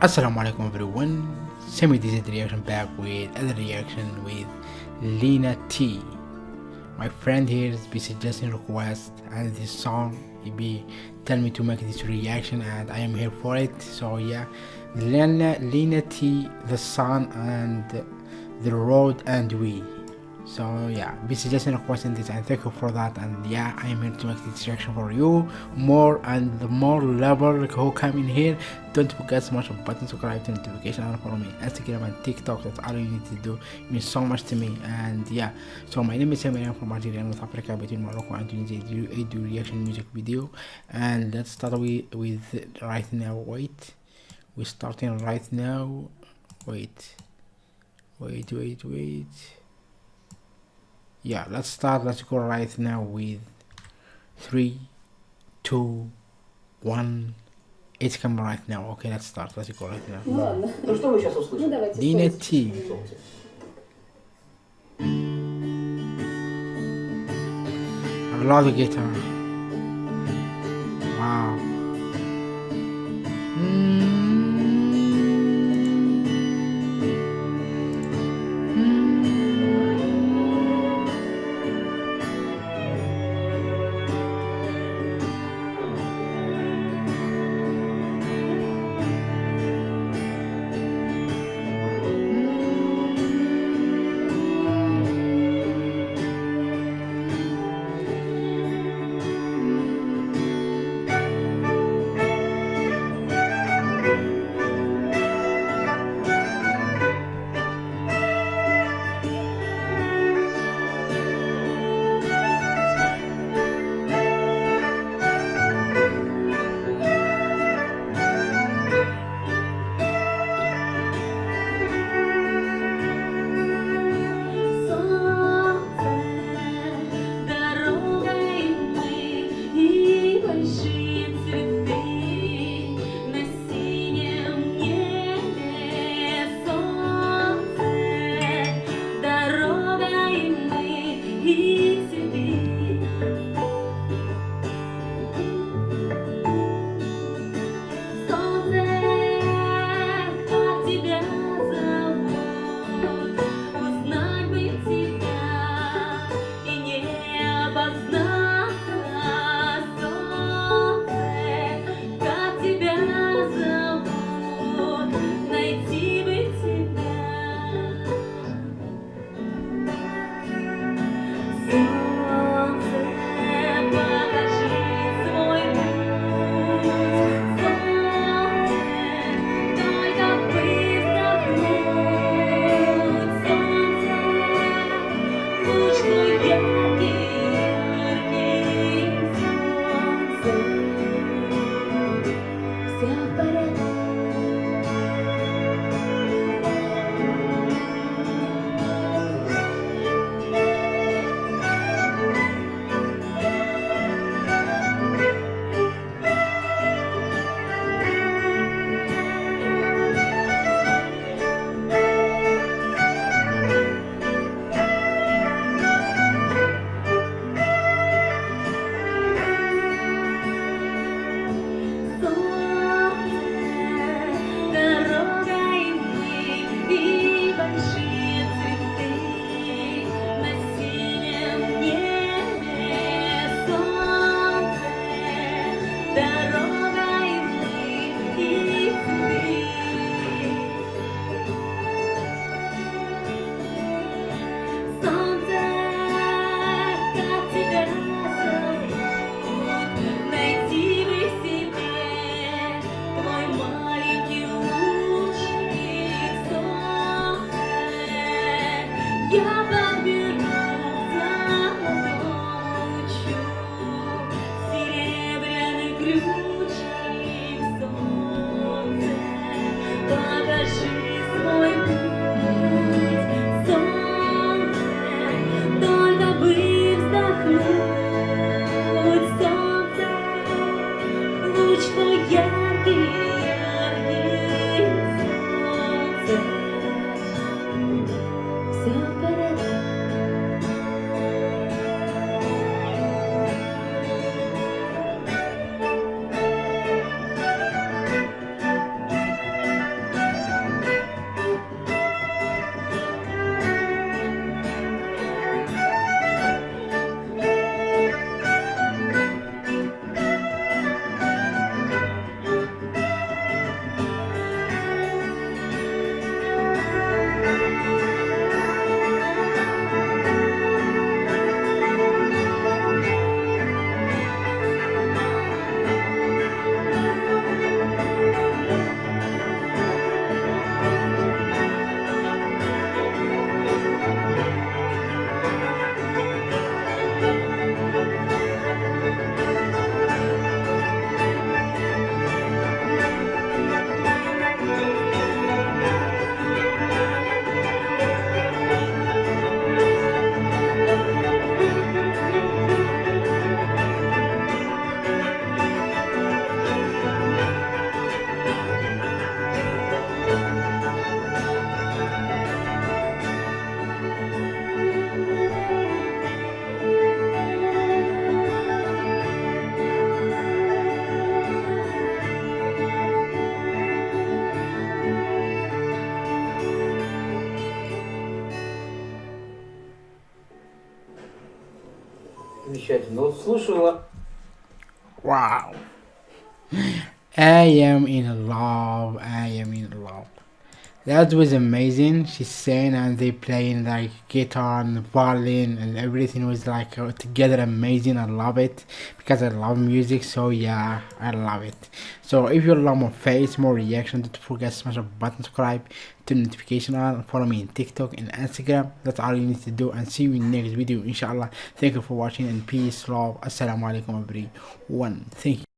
Assalamu alaikum everyone. Semi DZ reaction back with other reaction with Lena T. My friend here is be suggesting request and this song he be tell me to make this reaction and I am here for it. So yeah, Lena Lena T, the sun and the road and we so yeah this suggesting requesting this and thank you for that and yeah i am here to make this reaction for you more and the more level who come in here don't forget smash of button subscribe to notification and follow me instagram and tiktok that's all you need to do it means so much to me and yeah. So my name is Sam I'm from Algeria North Africa between Morocco and Tunisia I do, I do reaction music video and let's start with with right now wait we're starting right now wait wait wait wait yeah let's start let's go right now with three two one it's coming right now okay let's start let's go right now Ну что вы сейчас услышите? Dina T I love the guitar Yeah, Слушаю. Wow. I am in love. I am in love. That was amazing. She sang and they playing like guitar and violin and everything was like uh, together amazing. I love it because I love music. So yeah, I love it. So if you love more face, more reaction, don't forget to smash the button, subscribe the notification on, follow me on TikTok and Instagram. That's all you need to do and see you in next video inshallah. Thank you for watching and peace, love. Assalamu alaikum everyone. Thank you.